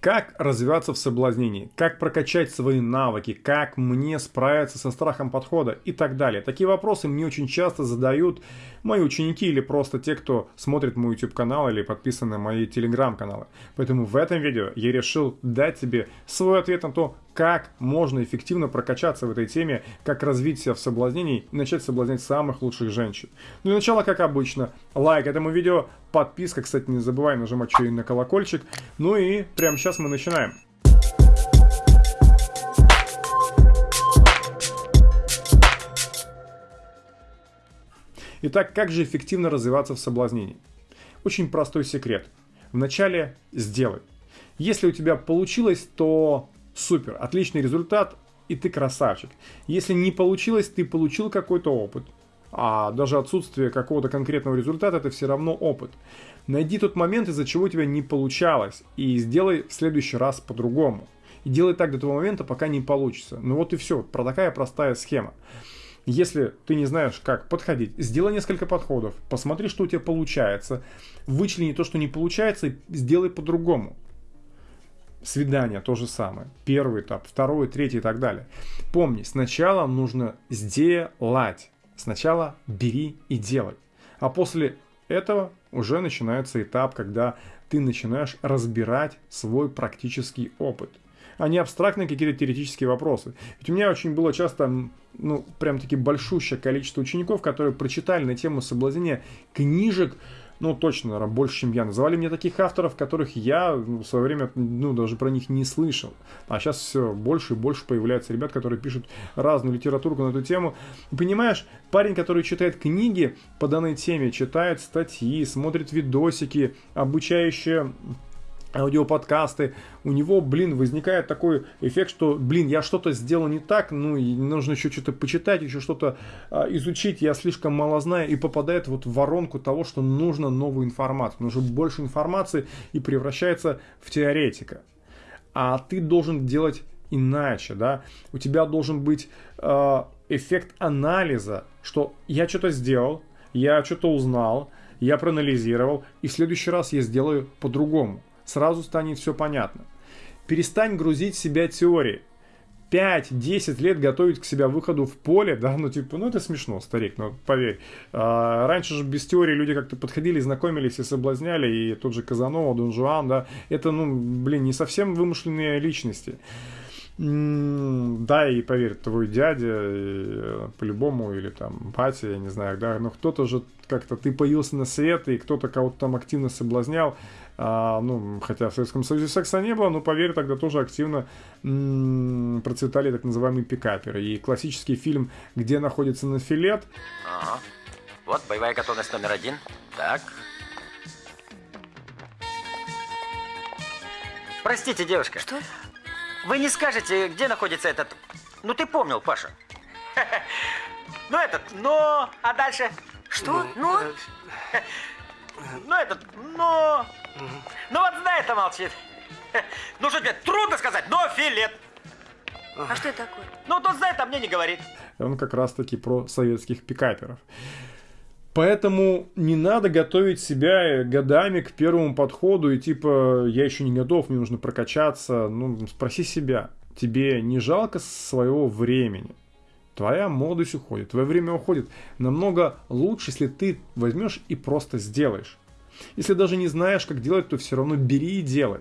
Как развиваться в соблазнении, как прокачать свои навыки, как мне справиться со страхом подхода и так далее. Такие вопросы мне очень часто задают мои ученики или просто те, кто смотрит мой YouTube канал или подписан на мои телеграм каналы. Поэтому в этом видео я решил дать тебе свой ответ на то, как можно эффективно прокачаться в этой теме, как развить себя в соблазнении и начать соблазнять самых лучших женщин. Ну и начало, как обычно, лайк этому видео, подписка, кстати, не забывай нажимать еще и на колокольчик. Ну и прямо сейчас мы начинаем. Итак, как же эффективно развиваться в соблазнении? Очень простой секрет. Вначале сделай. Если у тебя получилось, то Супер, отличный результат, и ты красавчик. Если не получилось, ты получил какой-то опыт. А даже отсутствие какого-то конкретного результата это все равно опыт. Найди тот момент, из-за чего у тебя не получалось, и сделай в следующий раз по-другому. И делай так до того момента, пока не получится. Ну вот и все, про такая простая схема. Если ты не знаешь, как подходить, сделай несколько подходов, посмотри, что у тебя получается, вычлени то, что не получается, и сделай по-другому. Свидание то же самое. Первый этап, второй, третий и так далее. Помни, сначала нужно сделать. Сначала бери и делай. А после этого уже начинается этап, когда ты начинаешь разбирать свой практический опыт а не абстрактные какие-то теоретические вопросы. Ведь у меня очень было часто, ну, прям таки большущее количество учеников, которые прочитали на тему соблазнения книжек, ну, точно, наверное, больше, чем я. Называли мне таких авторов, которых я в свое время, ну, даже про них не слышал. А сейчас все больше и больше появляется ребят, которые пишут разную литературу на эту тему. Понимаешь, парень, который читает книги по данной теме, читает статьи, смотрит видосики, обучающие аудиоподкасты, у него, блин, возникает такой эффект, что, блин, я что-то сделал не так, ну, и нужно еще что-то почитать, еще что-то а, изучить, я слишком мало знаю, и попадает вот в воронку того, что нужно новую информацию, нужно больше информации и превращается в теоретика. А ты должен делать иначе, да, у тебя должен быть э, эффект анализа, что я что-то сделал, я что-то узнал, я проанализировал, и в следующий раз я сделаю по-другому сразу станет все понятно. Перестань грузить себя теорией. 5-10 лет готовить к себя выходу в поле, да, ну типа, ну это смешно, старик, ну поверь. А, раньше же без теории люди как-то подходили, знакомились и соблазняли, и тот же Казанова, Дон Жуан, да, это, ну, блин, не совсем вымышленные личности. Да, и поверь, твой дядя, э, по-любому, или там батя, я не знаю, да, но кто-то же как-то, ты появился на свет, и кто-то кого-то там активно соблазнял, а, ну, хотя в Советском Союзе секса не было, но, поверь, тогда тоже активно м- процветали так называемые пикаперы. И классический фильм «Где находится нафилет». Ага. Вот боевая готовность номер один. Так. Простите, девушка. Что? Вы не скажете, где находится этот... Ну, ты помнил, Паша. Ну, этот, но... А дальше? Что? Ну? Ну, этот, но... Ну, вот знает, молчит. Ну, что тебе, трудно сказать, но филет. А что это такое? Ну, тот знает, а мне не говорит. Он как раз-таки про советских пикаперов. Поэтому не надо готовить себя годами к первому подходу и типа я еще не готов, мне нужно прокачаться. Ну, спроси себя, тебе не жалко своего времени? Твоя молодость уходит, твое время уходит. Намного лучше, если ты возьмешь и просто сделаешь. Если даже не знаешь, как делать, то все равно бери и делай.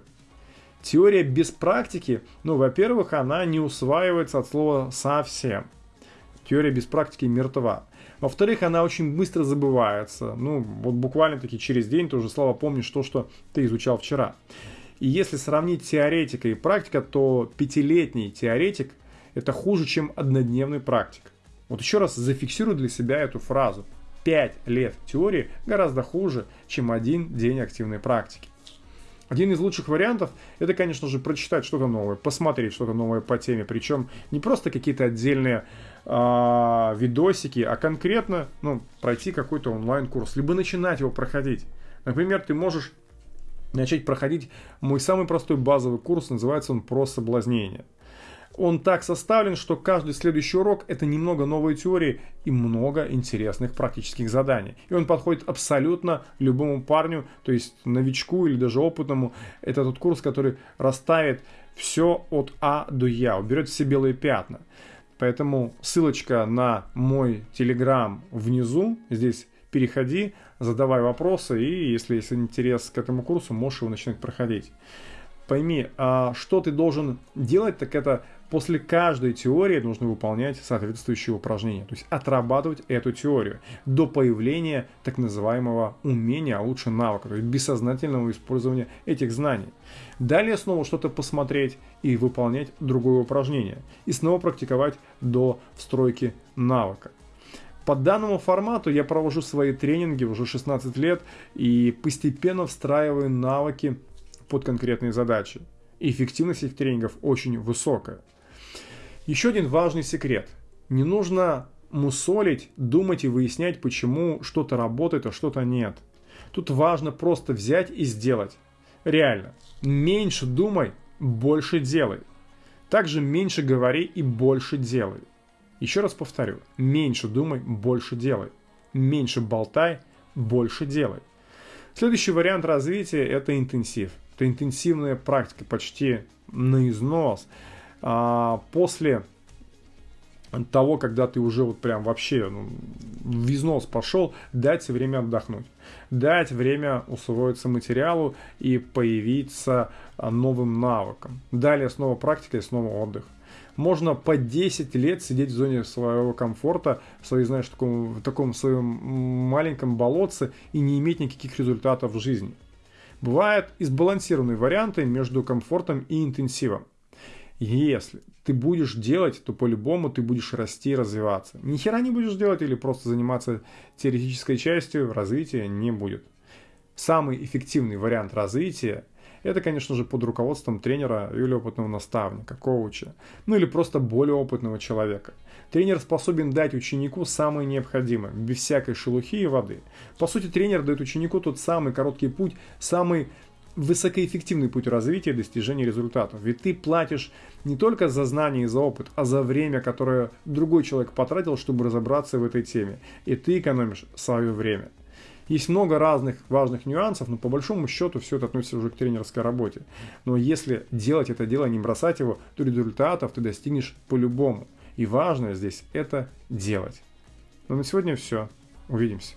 Теория без практики, ну, во-первых, она не усваивается от слова совсем. Теория без практики мертва. Во-вторых, она очень быстро забывается. Ну, вот буквально-таки через день ты уже, слава, помнишь то, что ты изучал вчера. И если сравнить теоретика и практика, то пятилетний теоретик – это хуже, чем однодневный практик. Вот еще раз зафиксирую для себя эту фразу. 5 лет теории гораздо хуже, чем один день активной практики. Один из лучших вариантов это, конечно же, прочитать что-то новое, посмотреть что-то новое по теме, причем не просто какие-то отдельные э, видосики, а конкретно ну, пройти какой-то онлайн-курс, либо начинать его проходить. Например, ты можешь начать проходить мой самый простой базовый курс, называется он «Про соблазнение». Он так составлен, что каждый следующий урок это немного новой теории и много интересных практических заданий. И он подходит абсолютно любому парню, то есть новичку или даже опытному. Это тот курс, который расставит все от А до Я, уберет все белые пятна. Поэтому ссылочка на мой телеграм внизу, здесь переходи, задавай вопросы, и если есть интерес к этому курсу, можешь его начинать проходить. Пойми, а что ты должен делать, так это после каждой теории нужно выполнять соответствующие упражнения, то есть отрабатывать эту теорию до появления так называемого умения, а лучше навыка, то есть бессознательного использования этих знаний. Далее снова что-то посмотреть и выполнять другое упражнение, и снова практиковать до встройки навыка. По данному формату я провожу свои тренинги уже 16 лет и постепенно встраиваю навыки под конкретные задачи. Эффективность этих тренингов очень высокая. Еще один важный секрет. Не нужно мусолить, думать и выяснять, почему что-то работает, а что-то нет. Тут важно просто взять и сделать. Реально. Меньше думай, больше делай. Также меньше говори и больше делай. Еще раз повторю, меньше думай, больше делай. Меньше болтай, больше делай. Следующий вариант развития – это интенсив. Это интенсивная практика, почти на износ. А после того, когда ты уже вот прям вообще ну, в износ пошел, дать время отдохнуть. Дать время усвоиться материалу и появиться новым навыкам. Далее снова практика и снова отдых можно по 10 лет сидеть в зоне своего комфорта, в своей, знаешь, таком, в таком своем маленьком болотце и не иметь никаких результатов в жизни. Бывают и сбалансированные варианты между комфортом и интенсивом. Если ты будешь делать, то по-любому ты будешь расти и развиваться. Ни хера не будешь делать или просто заниматься теоретической частью, развития не будет. Самый эффективный вариант развития – это, конечно же, под руководством тренера или опытного наставника, коуча, ну или просто более опытного человека. Тренер способен дать ученику самое необходимое, без всякой шелухи и воды. По сути, тренер дает ученику тот самый короткий путь, самый высокоэффективный путь развития и достижения результатов. Ведь ты платишь не только за знания и за опыт, а за время, которое другой человек потратил, чтобы разобраться в этой теме. И ты экономишь свое время. Есть много разных важных нюансов, но по большому счету все это относится уже к тренерской работе. Но если делать это дело, не бросать его, то результатов ты достигнешь по-любому. И важное здесь это делать. Ну на сегодня все. Увидимся.